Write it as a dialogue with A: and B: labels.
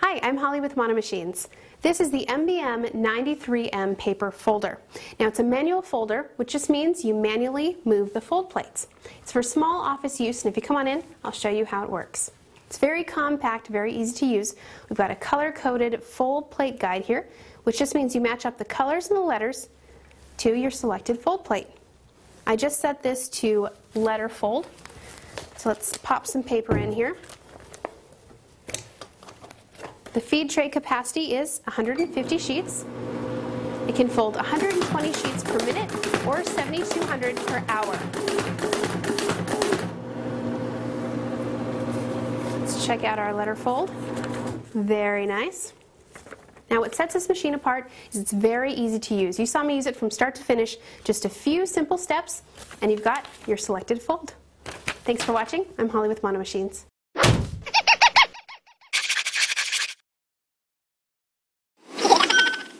A: Hi, I'm Holly with Monomachines. This is the MBM 93M paper folder. Now it's a manual folder, which just means you manually move the fold plates. It's for small office use, and if you come on in, I'll show you how it works. It's very compact, very easy to use. We've got a color-coded fold plate guide here, which just means you match up the colors and the letters to your selected fold plate. I just set this to letter fold, so let's pop some paper in here. The feed tray capacity is 150 sheets. It can fold 120 sheets per minute or 7,200 per hour. Let's check out our letter fold. Very nice. Now what sets this machine apart is it's very easy to use. You saw me use it from start to finish, just a few simple steps, and you've got your selected fold. Thanks for watching. I'm Holly with Monomachines.